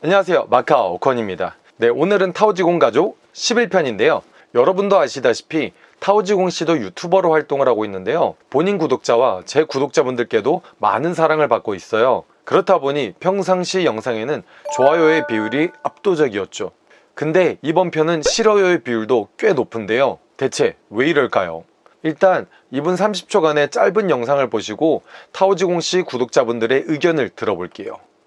안녕하세요. 마카오 오컨입니다. 네 오늘은 타오지공 가족 11편인데요. 여러분도 아시다시피 타오지공 씨도 유튜버로 활동을 하고 있는데요. 본인 구독자와 제 구독자분들께도 많은 사랑을 받고 있어요. 그렇다 보니 평상시 영상에는 좋아요의 비율이 압도적이었죠. 근데 이번 편은 싫어요의 비율도 꽤 높은데요. 대체 왜 이럴까요? 일단 이분 30초간의 짧은 영상을 보시고 타오지공 씨 구독자분들의 의견을 들어볼게요. 嗨，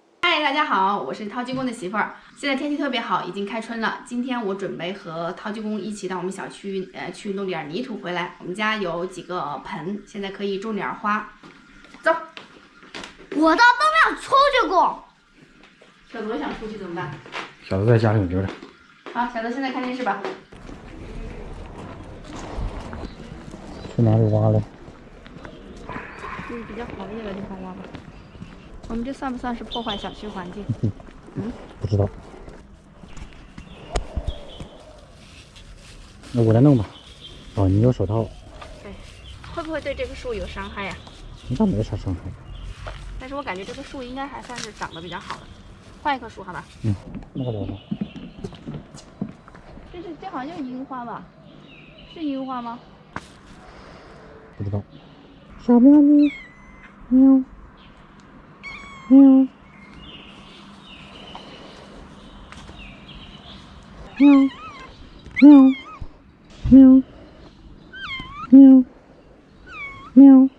大家好，我是陶鸡公的媳妇儿。现在天气特别好，已经开春了。今天我准备和陶鸡公一起到我们小区，呃，去弄点泥土回来。我们家有几个盆，现在可以种点花。走，我倒都没有出去过。小泽想出去怎么办？小子在家里留着。好，小泽现在看电视吧。去哪里挖嘞？嗯，比较好一点的地方挖吧。我们这算不算是破坏小区环境？嗯不知道。那我来弄吧。哦，你有手套，对会不会对这棵树有伤害呀、应该没啥伤害。但是我感觉这棵树应该还算是长得比较好的。换一棵树好吧？嗯，那个来吧。这是这好像就是樱花吧？是樱花吗？不知道。小喵咪，喵，喵，喵，喵，喵，喵，喵。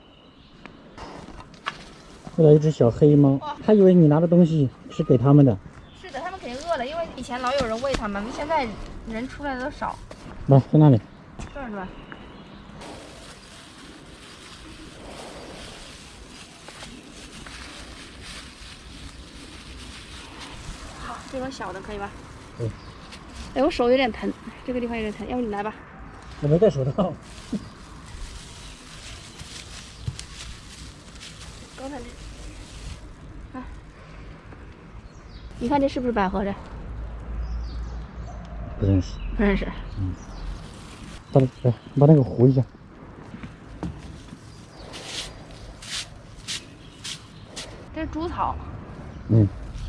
过来一只小黑猫，它以为你拿的东西是给它们的。是的，他们肯定饿了，因为以前老有人喂它们，现在人出来的都少。来，在那里。这儿是吧？这种小的可以吧？可以。哎，我手有点疼，这个地方有点疼，要不你来吧？我没戴手套。刚才这，啊，你看这是不是百合的？不认识。不认识。嗯把那来把那个糊一下。这是猪草，嗯，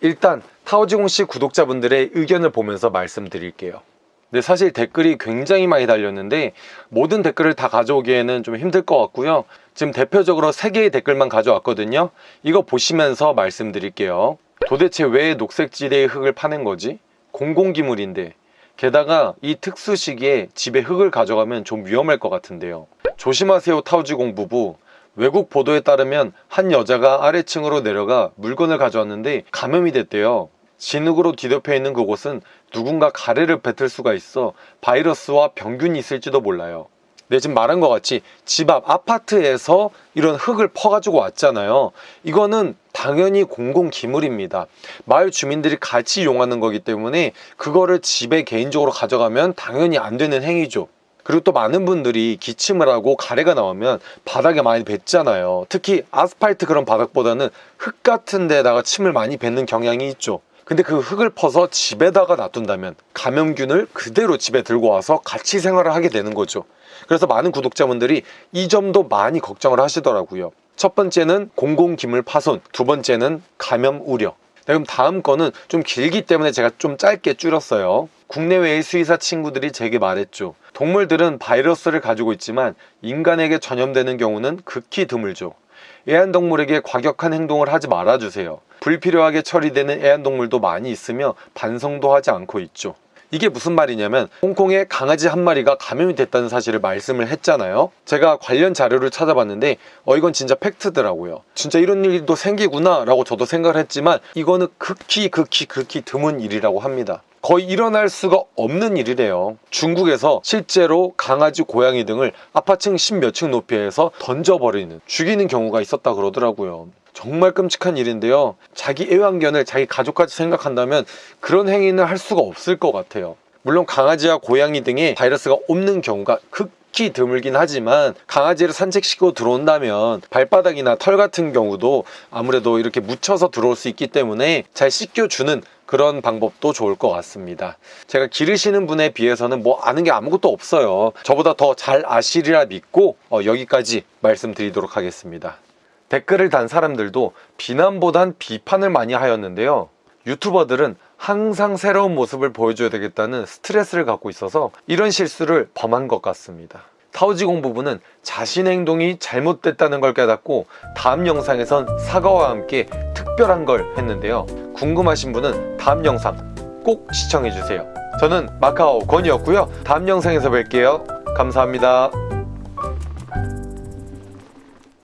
일단 타오지공 씨 구독자분들의 의견을 보면서 말씀드릴게요. 근데 사실 댓글이 굉장히 많이 달렸는데 모든 댓글을 다 가져오기에는 좀 힘들 것 같고요. 지금 대표적으로 3개의 댓글만 가져왔거든요. 이거 보시면서 말씀드릴게요. 도대체 왜 녹색지대의 흙을 파는 거지? 공공기물인데 게다가 이 특수 시기에 집에 흙을 가져가면 좀 위험할 것 같은데요. 조심하세요 타오지공 부부. 외국 보도에 따르면 한 여자가 아래층으로 내려가 물건을 가져왔는데 감염이 됐대요. 진흙으로 뒤덮여 있는 그곳은 누군가 가래를 뱉을 수가 있어 바이러스와 병균이 있을지도 몰라요. 네, 지금 말한 것 같이 집 앞 아파트에서 이런 흙을 퍼가지고 왔잖아요. 이거는 당연히 공공기물입니다. 마을 주민들이 같이 이용하는 거기 때문에 그거를 집에 개인적으로 가져가면 당연히 안 되는 행위죠. 그리고 또 많은 분들이 기침을 하고 가래가 나오면 바닥에 많이 뱉잖아요. 특히 아스팔트 그런 바닥보다는 흙 같은 데다가 침을 많이 뱉는 경향이 있죠. 근데 그 흙을 퍼서 집에다가 놔둔다면 감염균을 그대로 집에 들고 와서 같이 생활을 하게 되는 거죠. 그래서 많은 구독자분들이 이 점도 많이 걱정을 하시더라고요. 첫 번째는 공공기물 파손, 두 번째는 감염 우려. 네, 그럼 다음 거는 좀 길기 때문에 제가 좀 짧게 줄였어요. 국내외의 수의사 친구들이 제게 말했죠. 동물들은 바이러스를 가지고 있지만 인간에게 전염되는 경우는 극히 드물죠. 애완동물에게 과격한 행동을 하지 말아주세요. 불필요하게 처리되는 애완동물도 많이 있으며 반성도 하지 않고 있죠. 이게 무슨 말이냐면 홍콩에 강아지 한 마리가 감염이 됐다는 사실을 말씀을 했잖아요 제가 관련 자료를 찾아봤는데 어 이건 진짜 팩트더라고요 진짜 이런 일도 생기구나 라고 저도 생각을 했지만 이거는 극히 극히 극히 드문 일이라고 합니다 거의 일어날 수가 없는 일이래요 중국에서 실제로 강아지 고양이 등을 아파층 십몇 층 높이에서 던져버리는 죽이는 경우가 있었다 그러더라고요 정말 끔찍한 일인데요. 자기 애완견을 자기 가족까지 생각한다면 그런 행위는 할 수가 없을 것 같아요. 물론 강아지와 고양이 등에 바이러스가 없는 경우가 극 히 드물긴 하지만 강아지를 산책시키고 들어온다면 발바닥이나 털 같은 경우도 아무래도 이렇게 묻혀서 들어올 수 있기 때문에 잘 씻겨주는 그런 방법도 좋을 것 같습니다. 제가 기르시는 분에 비해서는 뭐 아는 게 아무것도 없어요. 저보다 더 잘 아시리라 믿고 어, 여기까지 말씀드리도록 하겠습니다. 댓글을 단 사람들도 비난보단 비판을 많이 하였는데요. 유튜버들은 항상 새로운 모습을 보여줘야 되겠다는 스트레스를 갖고 있어서 이런 실수를 범한 것 같습니다. 타오지공 부부는 자신의 행동이 잘못됐다는 걸 깨닫고 다음 영상에선 사과와 함께 특별한 걸 했는데요. 궁금하신 분은 다음 영상 꼭 시청해주세요. 저는 마카오 권이었고요. 다음 영상에서 뵐게요. 감사합니다.